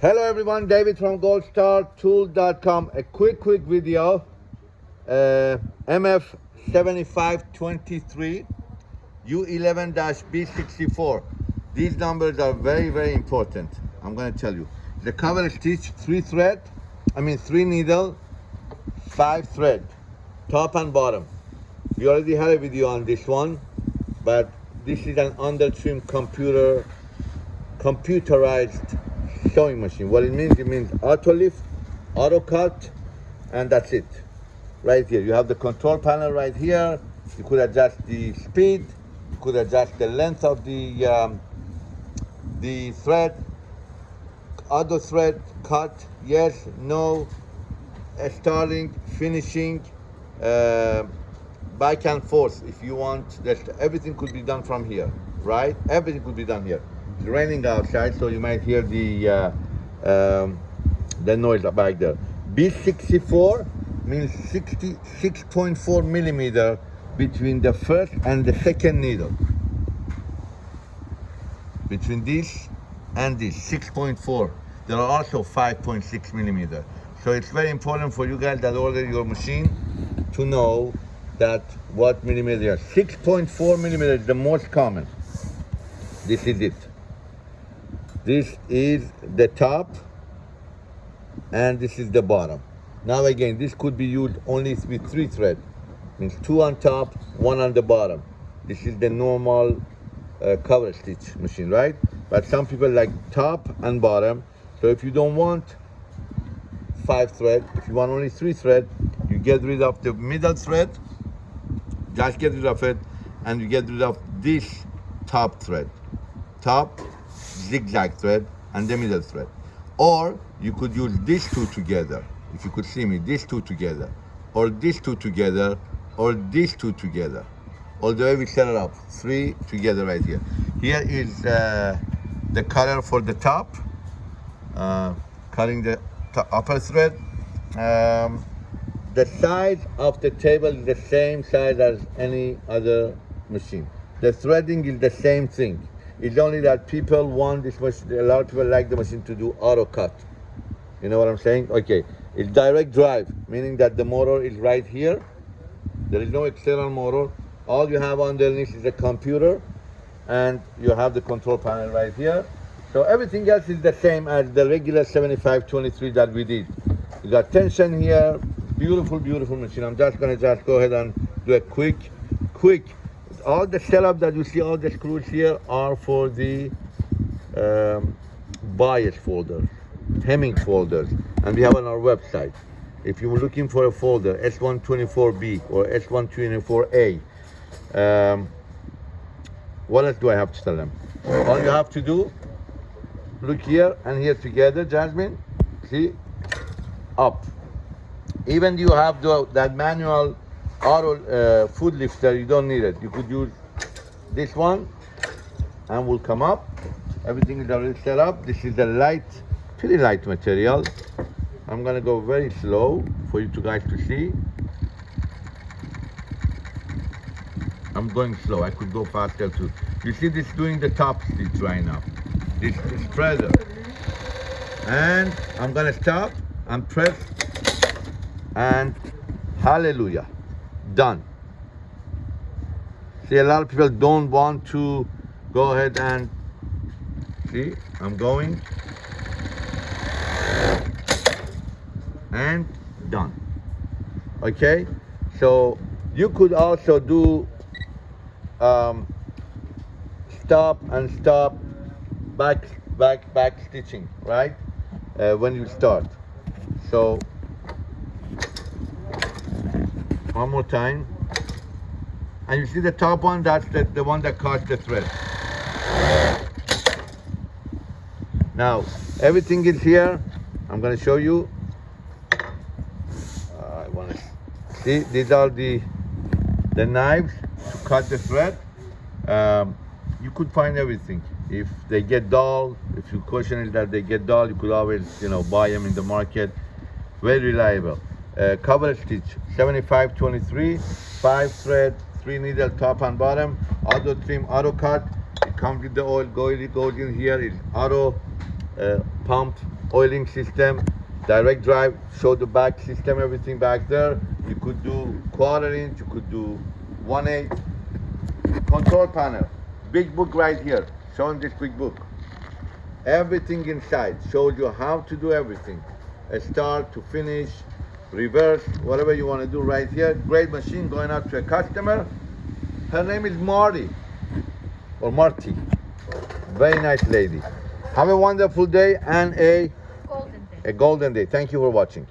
Hello everyone, David from goldstartool.com. A quick, quick video. Uh, MF7523 U11-B64. These numbers are very, very important. I'm gonna tell you. The cover stitch, three thread, I mean three needle, five thread, top and bottom. We already had a video on this one, but this is an under trim computer, computerized sewing machine. What it means, it means auto lift, auto cut, and that's it. Right here, you have the control panel right here. You could adjust the speed, you could adjust the length of the um, the thread, auto thread, cut, yes, no, starting, finishing, uh, back and forth if you want that everything could be done from here right everything could be done here it's raining outside so you might hear the uh, um, the noise back there. B64 means 66.4 millimeter between the first and the second needle. Between this and this 6.4 there are also 5.6 millimeter. So it's very important for you guys that order your machine to know that what millimeter 6.4 millimeter is the most common. This is it this is the top and this is the bottom. Now again this could be used only with three thread means two on top one on the bottom. This is the normal uh, cover stitch machine right? But some people like top and bottom. So if you don't want five thread if you want only three thread you get rid of the middle thread. Just get rid of it and you get rid of this top thread. Top zigzag thread and the middle thread or you could use these two together if you could see me these two together or these two together or these two together all the way we set it up three together right here here is uh, the color for the top uh, cutting the upper thread um, the size of the table is the same size as any other machine. The threading is the same thing. It's only that people want this machine, a lot of people like the machine to do auto cut. You know what I'm saying? Okay, it's direct drive, meaning that the motor is right here. There is no external motor. All you have underneath is a computer and you have the control panel right here. So everything else is the same as the regular 7523 that we did. You got tension here, beautiful, beautiful machine. I'm just gonna just go ahead and do a quick, quick. All the setup that you see, all the screws here are for the um, bias folders, hemming folders, and we have on our website. If you're looking for a folder, S124B or S124A, um, what else do I have to tell them? All you have to do, look here and here together, Jasmine, see, up even you have the, that manual auto uh, foot lifter, you don't need it. You could use this one and will come up. Everything is already set up. This is a light, pretty light material. I'm gonna go very slow for you two guys to see. I'm going slow. I could go faster too. You see this doing the top stitch right now. This is pressure. And I'm gonna stop and press and hallelujah done. See a lot of people don't want to go ahead and see i'm going. And done. Okay? So you could also do um, stop and stop back back back stitching right? Uh, when you start. So one more time. And you see the top one, that's the, the one that caught the thread. Now, everything is here. I'm gonna show you. Uh, I wanna see, these are the, the knives to cut the thread. Um, you could find everything. If they get dull, if you question it that they get dull, you could always, you know, buy them in the market. Very reliable uh, cover stitch 7523 five thread three needle top and bottom auto trim auto cut it comes with the oil goes goes in here it's auto uh, pump oiling system, direct drive, show the back system, everything back there. You could do quarter inch, you could do one eighth. Control panel, big book right here, showing this big book. Everything inside shows you how to do everything, a start to finish, reverse, whatever you want to do right here. Great machine going out to a customer. Her name is Marty or Marty. Very nice lady. Have a wonderful day and a, Golden day. a golden day. Thank you for watching.